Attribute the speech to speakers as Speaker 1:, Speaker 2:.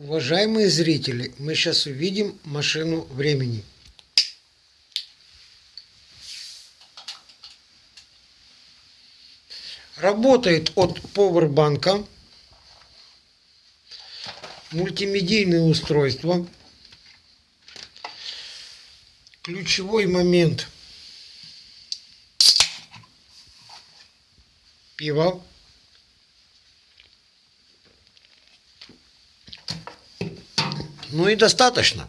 Speaker 1: Уважаемые зрители, мы сейчас увидим машину времени. Работает от повербанка. Мультимедийное устройство. Ключевой момент. Пиво. Ну и достаточно.